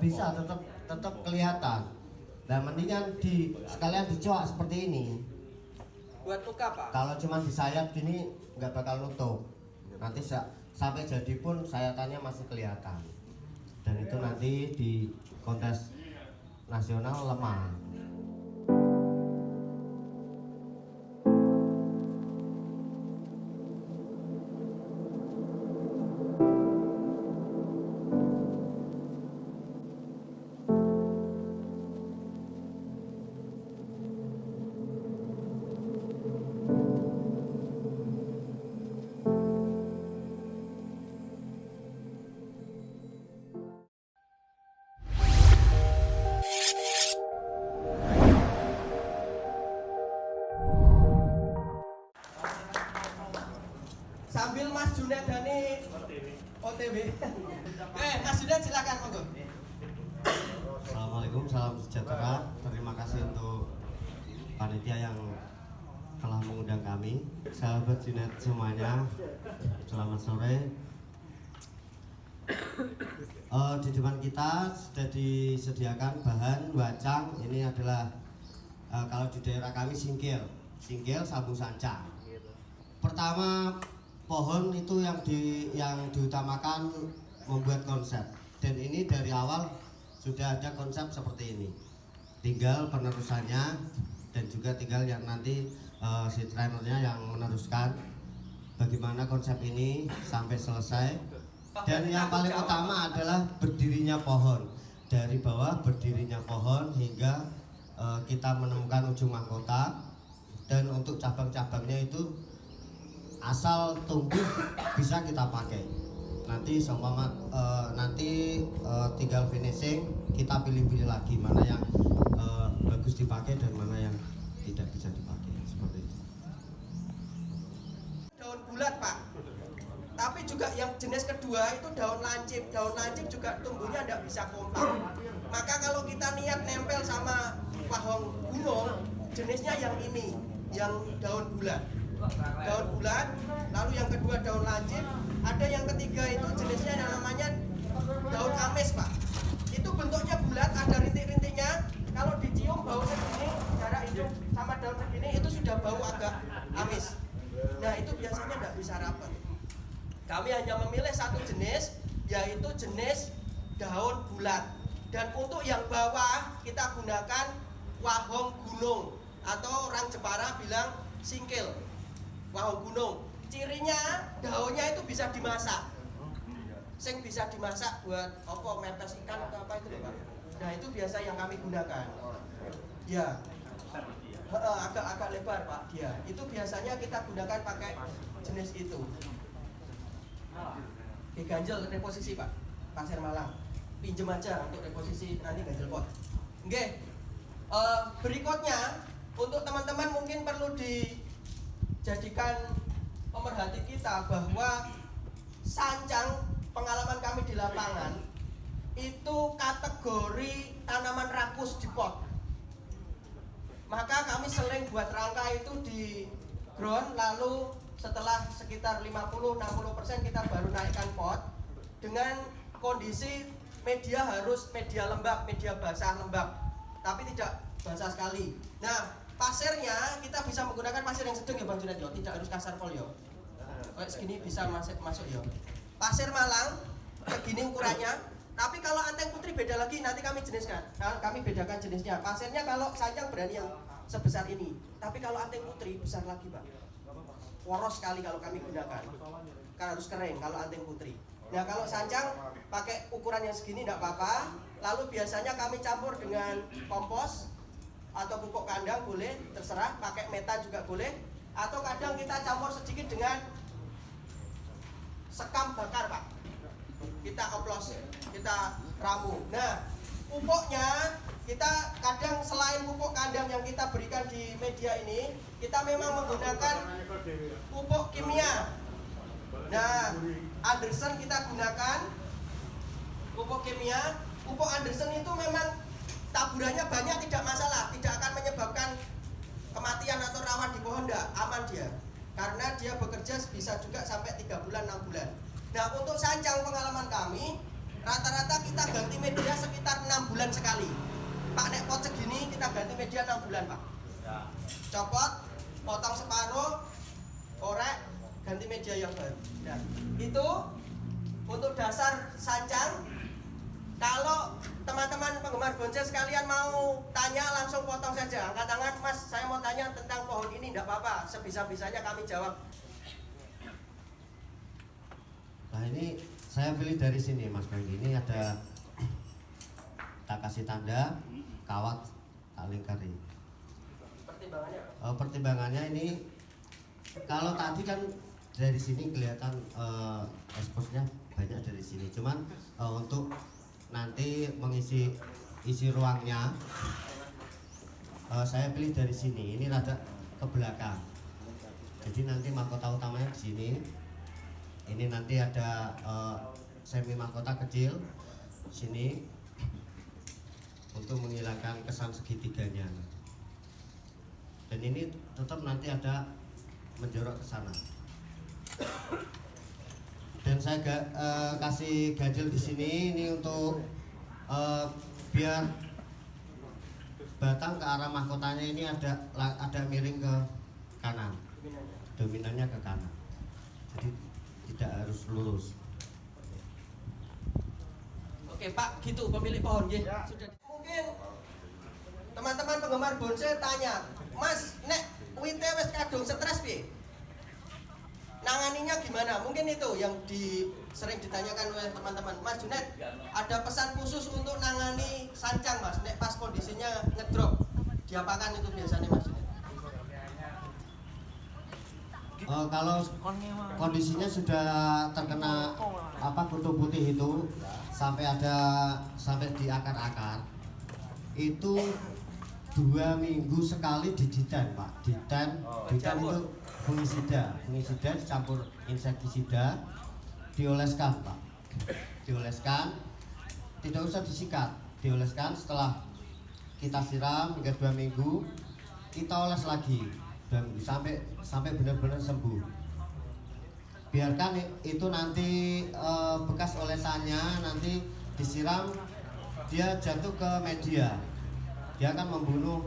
bisa tetap tetap kelihatan. Nah mendingan di sekalian dicoak seperti ini. Buat luka pak. kalau cuma disayat gini nggak bakal nutup. Nanti sa- sampai jadi pun sayatannya masih kelihatan. Dan itu nanti di kontes nasional lemah telah mengundang kami. Sahabat Junet semuanya, selamat sore. Eh, di depan kita sudah disediakan bahan wacang. Ini adalah eh, kalau di daerah kami singkil, singkil sabu sancang. Pertama pohon itu yang di yang diutamakan membuat konsep dan ini dari awal sudah ada konsep seperti ini tinggal penerusannya dan juga tinggal yang nanti eh, si trainernya yang meneruskan bagaimana konsep ini sampai selesai. Dan yang paling utama adalah berdirinya pohon. Dari bawah berdirinya pohon hingga eh, kita menemukan ujung mahkota. Dan untuk cabang-cabangnya itu asal tumbuh bisa kita pakai. Nanti seumpama eh, nanti eh, tinggal finishing kita pilih-pilih lagi mana yang bagus dipakai dan mana yang tidak bisa dipakai seperti itu Daun bulat pak. Tapi juga yang jenis kedua itu daun lancip. Daun lancip juga tumbuhnya tidak bisa kompak. Maka kalau kita niat nempel sama pahong gunung, jenisnya yang ini, yang daun bulat. Daun bulat, lalu yang kedua daun lancip, ada yang ketiga itu jenisnya yang namanya daun amis pak. Itu bentuknya bulat, ada rintik-rintiknya. Kalau dicium bau segini, jarak hidung sama daun segini itu sudah bau agak amis. Nah itu biasanya tidak bisa rapat. Kami hanya memilih satu jenis, yaitu jenis daun bulat. Dan untuk yang bawah kita gunakan wahong gunung atau orang Jepara bilang singkil. Wahong gunung. Cirinya daunnya itu bisa dimasak. Sing bisa dimasak buat apa mepes ikan atau apa itu Pak. Nah itu biasa yang kami gunakan. Ya, agak-agak lebar pak dia. Itu biasanya kita gunakan pakai jenis itu. Di ganjel reposisi pak. Pasir malang pinjem aja untuk reposisi nanti ganjel pot. Oke. Eh, berikutnya untuk teman-teman mungkin perlu dijadikan pemerhati kita bahwa sancang pengalaman kami di lapangan itu kategori tanaman rakus di pot maka kami sering buat rangka itu di ground lalu setelah sekitar 50-60% kita baru naikkan pot. Dengan kondisi media harus media lembab, media basah lembab tapi tidak basah sekali. Nah pasirnya kita bisa menggunakan pasir yang sedang ya Bang Junet yo tidak harus kasar pol yo kayak segini bisa masuk masuk yo pasir Malang segini ukurannya tapi kalau anteng putri beda lagi nanti kami jeniskan. Nah, kami bedakan jenisnya. Pasirnya kalau sanjang berani yang sebesar ini. Tapi kalau anteng putri besar lagi pak. Poros sekali kalau kami gunakan. Kan harus kering kalau anteng putri. Nah kalau sanjang pakai ukuran yang segini tidak apa-apa. Lalu biasanya kami campur dengan kompos atau pupuk kandang boleh terserah. Pakai metan juga boleh. Atau kadang kita campur sedikit dengan sekam bakar pak kita oplos kita ramu. Nah pupuknya kita kadang selain pupuk kandang yang kita berikan di media ini kita memang menggunakan pupuk kimia. Nah Anderson kita gunakan pupuk kimia. Pupuk Anderson itu memang taburannya banyak tidak masalah tidak akan menyebabkan kematian atau rawan di pohon enggak aman dia. Karena dia bekerja bisa juga sampai 3 bulan 6 bulan nah untuk sancang pengalaman kami rata-rata kita ganti media sekitar Pak nek pot segini kita ganti media 6 bulan Pak. Copot, potong separuh, korek, ganti media yang baru. Nah, itu untuk dasar sancang. Kalau teman-teman penggemar bonsai sekalian mau tanya langsung potong saja. Angkat tangan, Mas. Saya mau tanya tentang pohon ini, tidak apa-apa. Sebisa-bisanya kami jawab. Nah ini saya pilih dari sini Mas Banggi. Ini ada tak kasih tanda kawat tak lingkari. Pertimbangannya. Eh, pertimbangannya ini kalau tadi kan dari sini kelihatan eh, eksposnya banyak dari sini. Cuman eh, untuk nanti mengisi isi ruangnya eh, saya pilih dari sini. Ini rada ke belakang. Jadi nanti mahkota utamanya di sini. Ini nanti ada eh, semi mahkota kecil sini untuk menghilangkan kesan segitiganya. Dan ini tetap nanti ada menjorok ke sana. Dan saya ga, eh, kasih ganjil di sini ini untuk eh, biar batang ke arah mahkotanya ini ada ada miring ke kanan. Dominannya ke kanan tidak harus lurus Oke Pak, gitu pemilik pohon ya. Sudah. Mungkin teman-teman penggemar bonsai tanya, Mas, nek wite wis kadung stres piye? Nanganinya gimana? Mungkin itu yang di sering ditanyakan oleh teman-teman. Mas Junet, ada pesan khusus untuk nangani sancang Mas, nek pas kondisinya ngedrop. Diapakan itu biasanya Mas Junet? Eh, kalau kondisinya sudah terkena apa kutu putih itu sampai ada sampai di akar-akar itu dua minggu sekali dididan pak. Didan didan itu fungisida. Fungisida dicampur insektisida dioleskan pak. Dioleskan tidak usah disikat. Dioleskan setelah kita siram hingga dua minggu kita oles lagi minggu sampai sampai benar-benar sembuh. Biarkan itu nanti eh, bekas olesannya nanti disiram dia jatuh ke media. Dia akan membunuh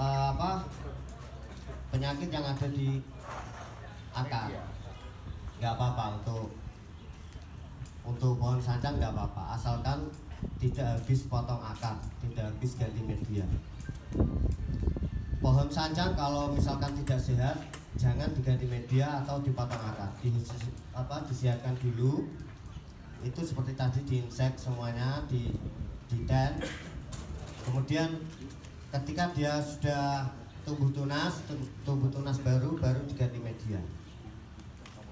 eh, apa penyakit yang ada di akar. Nggak apa-apa untuk untuk pohon sancang nggak apa-apa. Asalkan tidak habis potong akar tidak habis ganti media pohon sancang kalau misalkan tidak sehat jangan diganti media atau dipotong akar. Di, apa disiarkan dulu. Itu seperti tadi diinsek semuanya di di ten. Kemudian ketika dia sudah tumbuh tunas tum- tumbuh tunas baru baru diganti media.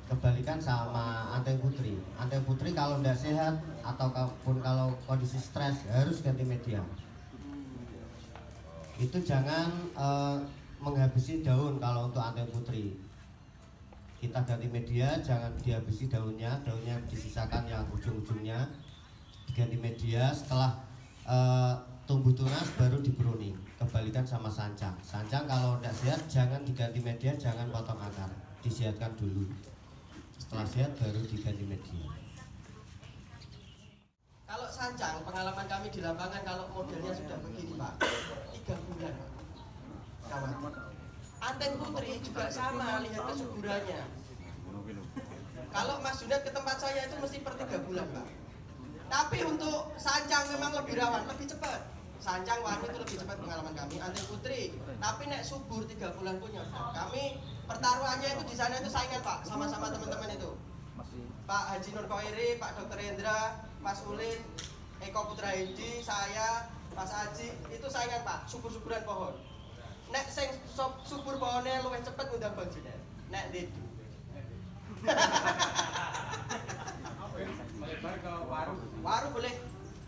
Kebalikan sama anteng putri. Anteng putri kalau tidak sehat atau pun kalau kondisi stres harus ganti media itu jangan eh, menghabisi daun kalau untuk anteng putri. Kita ganti media jangan dihabisi daunnya. Daunnya disisakan yang ujung-ujungnya. Diganti media setelah eh, tumbuh tunas baru di pruning kebalikan sama sancang. Sancang kalau tidak sehat jangan diganti media jangan potong akar. Disihatkan dulu. Setelah sehat baru diganti media. Kalau sancang, pengalaman kami di lapangan kalau modelnya sudah begini Pak, tiga Anten putri juga sama lihat kesuburannya. Kalau Mas Junat ke tempat saya itu mesti per tiga bulan Pak. Tapi untuk sancang memang lebih rawan, lebih cepat. Sancang warna itu lebih cepat pengalaman kami. Anten putri, tapi nek subur tiga bulan punya. Kami pertaruhannya itu di sana itu saingan Pak, sama-sama teman-teman itu. Pak Haji Nur Koiri, Pak Dr. Hendra, Mas Ulin, Eko Putra Hedi, saya, Mas Haji, itu saingan Pak, subur-suburan pohon. Nek sing sop- subur pohonnya luwih cepet ngundang Bang Junet. Nek itu. melebar ke warung Waru boleh.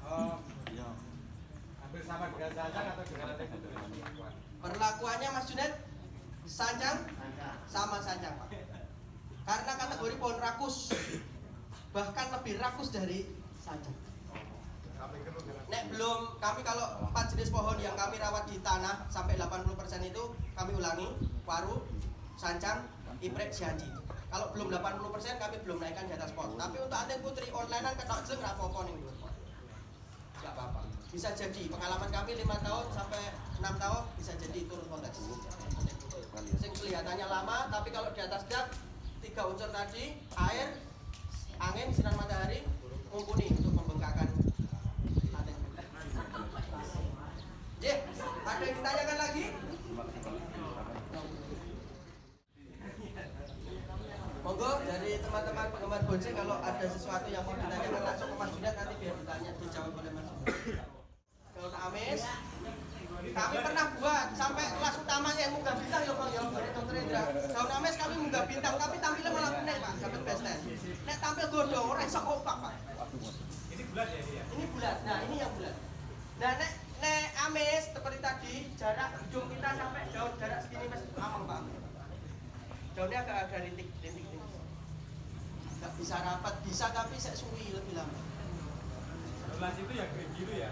oh, hampir sama dengan sancang atau putri Perlakuannya Mas Junet sanjang sama sanjang Pak. Karena kategori pohon rakus bahkan lebih rakus dari sanjang. Nek belum kami kalau empat jenis pohon yang kami rawat di tanah sampai 80% itu kami ulangi waru, sancang, iprek, siaji. Kalau belum 80% kami belum naikkan di atas pot. Tapi untuk anten putri onlinean ketok jelek ra apa-apa ning dhuwur pot. Enggak apa-apa. bisa jadi pengalaman kami lima tahun sampai enam tahun bisa jadi turun konteks sing kelihatannya lama tapi kalau di atas dak tiga unsur tadi air angin sinar matahari mumpuni untuk membengkakkan anten Ye, ada yang ditanyakan lagi? Monggo dari teman-teman penggemar Bonce kalau ada sesuatu yang mau ditanyakan langsung ke Mas Juliat nanti biar ditanya dijawab oleh Mas Juliat. Kalau Amis, kami pernah buat sampai kelas utamanya yang munggah bintang ya Bang ya Dokter Indra. Daun Amis kami munggah bintang tapi tampilnya malah kuning Pak, dapat best test. Nek tampil godong ora iso kompak Pak. Ini bulat ya ini ya? Ini bulat. Nah, ini yang bulat. Nah, nek Amis seperti tadi jarak hidung kita sampai jauh jarak segini Mas aman Pak. Daunnya agak agak rintik rintik rintik. Gak bisa rapat, bisa tapi saya suwi lebih lama. Bulat itu ya green gitu ya?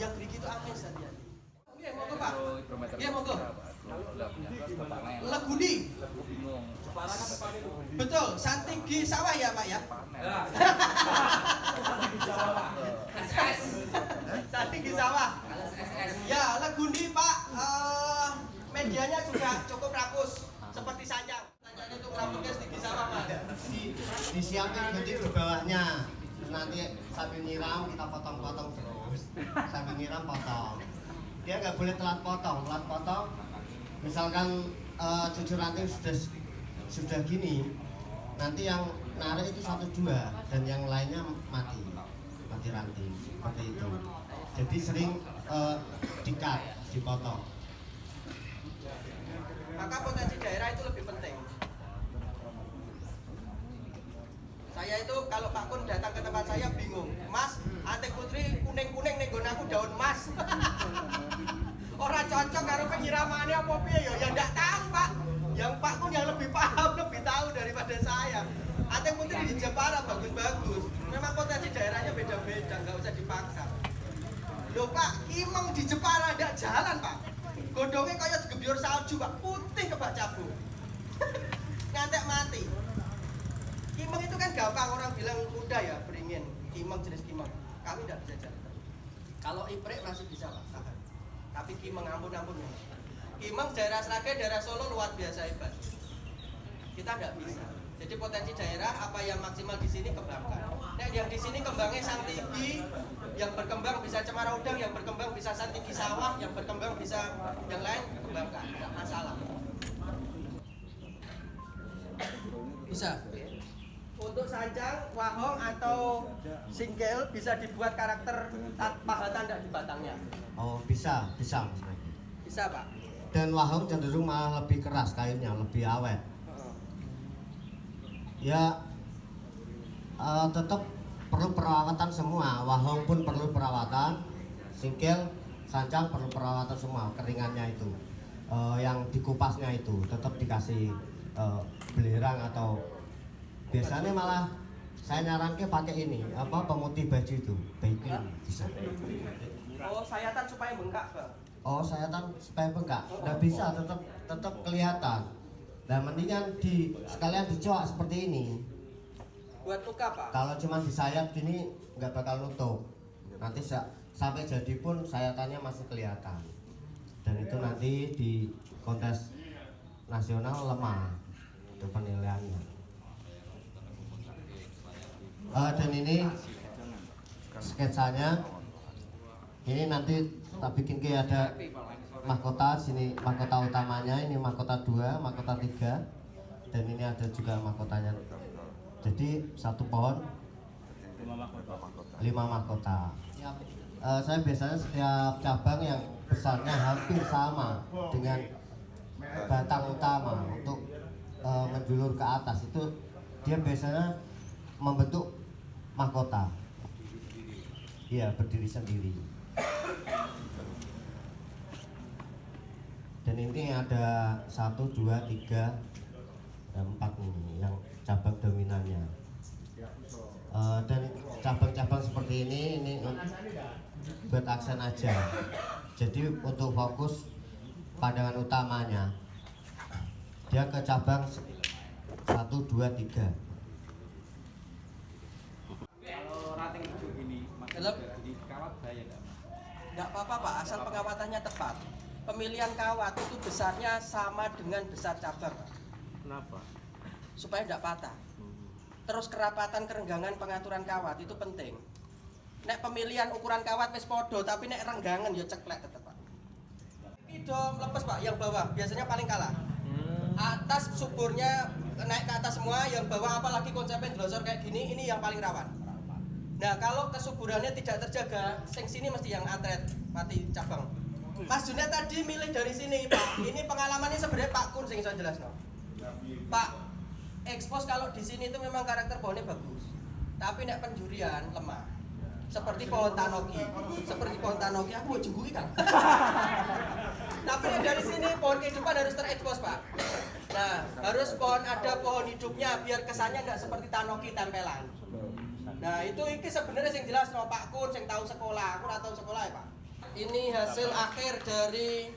Yang gerigi itu Amis tadi. Oke, monggo Pak. Iya, monggo. Leguni. Betul, Santigi sawah ya Pak ya? Ya. Santigi sawah. Ya, Leguni Pak, eh, medianya juga cukup rakus seperti sanjang. Sanjang itu rambutnya sedikit sawah Pak. di, disiapin jadi di bawahnya nanti sambil nyiram kita potong-potong terus sambil nyiram potong dia nggak boleh telat potong telat potong misalkan eh, cucu ranting sudah sudah gini nanti yang narik itu satu dua dan yang lainnya mati mati ranting seperti itu jadi sering eh, dikat dipotong Maka potensi daerah itu lebih penting. Saya itu kalau Pak Kun datang ke tempat saya bingung, Mas, Antek Putri kuning-kuning nih aku daun mas. Penyiramannya apa piye ya? Ya enggak tahu, Pak. Yang Pak Kun yang lebih paham, lebih tahu daripada saya. Antek Putri di Jepara bagus-bagus. Memang potensi daerahnya beda-beda, nggak usah dipaksa. Loh Pak, Kimeng di Jepara ndak jalan Pak. Godongnya kayak gebyur salju Pak, putih kebak cabu. Ngantek mati. Kimeng itu kan gampang orang bilang mudah ya, beringin. Kimeng jenis kimeng. Kami ndak bisa jalan. Kalau iprek masih bisa Pak. Tapi kimeng ampun-ampun. Kimeng daerah Sragen, daerah Solo luar biasa hebat. Kita nggak bisa. Jadi potensi daerah apa yang maksimal di sini kembangkan. Nah, yang di sini kembangnya santigi, yang berkembang bisa cemara udang, yang berkembang bisa santigi sawah, yang berkembang bisa yang lain kembangkan, nggak masalah. Bisa. Untuk sanjang, wahong atau singkel bisa dibuat karakter ta- pahatan tidak di batangnya. oh bisa bisa. Bisa pak. Dan wahong cenderung malah lebih keras kayunya lebih awet. Ya eh, tetap perlu perawatan semua. Wahong pun perlu perawatan singkil sancang perlu perawatan semua keringannya itu Eh, yang dikupasnya itu tetap dikasih eh, belerang atau biasanya malah saya nyaranke pakai ini apa pemutih baju itu baking bisa. Oh sayatan supaya bengkak bang. Oh saya tan supaya bengkak nggak bisa tetap tetap kelihatan. Nah mendingan di sekalian dicoak seperti ini. Buat luka pak. kalau cuma disayat gini nggak bakal nutup. Nanti sa- sampai jadi pun sayatannya masih kelihatan. Dan itu nanti di kontes nasional lemah itu penilaiannya. Eh, dan ini sketsanya. Ini nanti tak bikin kayak ada mahkota sini mahkota utamanya ini mahkota dua mahkota tiga dan ini ada juga mahkotanya. Jadi satu pohon lima mahkota. Eh, saya biasanya setiap cabang yang besarnya hampir sama dengan batang utama untuk eh, menjulur ke atas. Itu dia biasanya membentuk mahkota. Iya berdiri sendiri dan ini ada satu dua tiga dan empat ini yang cabang dominannya. Eh, dan cabang-cabang seperti ini ini buat aksen aja. Jadi untuk fokus pandangan utamanya dia ke cabang satu dua tiga. Kalau ranting hijau gini, Gelap. maksudnya jadi kawat bahaya nggak? nggak apa-apa pak. Asal pengawatannya tepat pemilihan kawat itu besarnya sama dengan besar cabang. Kenapa? supaya tidak patah Hmm. terus kerapatan kerenggangan pengaturan kawat itu penting nek pemilihan ukuran kawat wis podo tapi nek renggangan ya ceklek tetep pak ini do lepas pak yang bawah biasanya paling kalah Hmm. atas suburnya naik ke atas semua yang bawah apalagi konsepnya glosor kayak gini ini yang paling rawan nah kalau kesuburannya tidak terjaga sing sini mesti yang atlet mati cabang Mas Junet tadi milih dari sini Pak. Ini pengalamannya sebenarnya Pak Kun sing saya jelas Pak ekspos kalau di sini itu memang karakter pohonnya bagus. Tapi nek penjurian lemah. Seperti pohon tanoki. Seperti pohon tanoki aku mau jengguki kan tapi dari sini pohon kehidupan harus terekspos pak. Nah harus pohon ada pohon hidupnya biar kesannya nggak seperti tanoki tempelan. Nah itu ini sebenarnya yang jelas no Pak Kun yang tahu sekolah. Aku nggak tahu sekolah ya Pak ini hasil akhir dari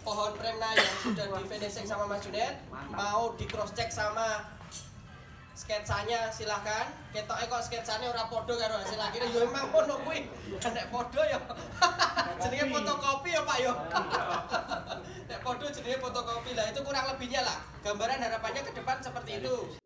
pohon premna yang sudah di finishing sama Mas Junet. Mau di cross check sama sketsanya silahkan. Ketoknya kok sketsanya ora podo karo hasil akhirnya. Ya emang ngono kuwi. Nek podo ya jenenge fotokopi ya Pak ya nek podo jenenge fotokopi. Lah itu kurang lebihnya lah. Gambaran harapannya ke depan seperti itu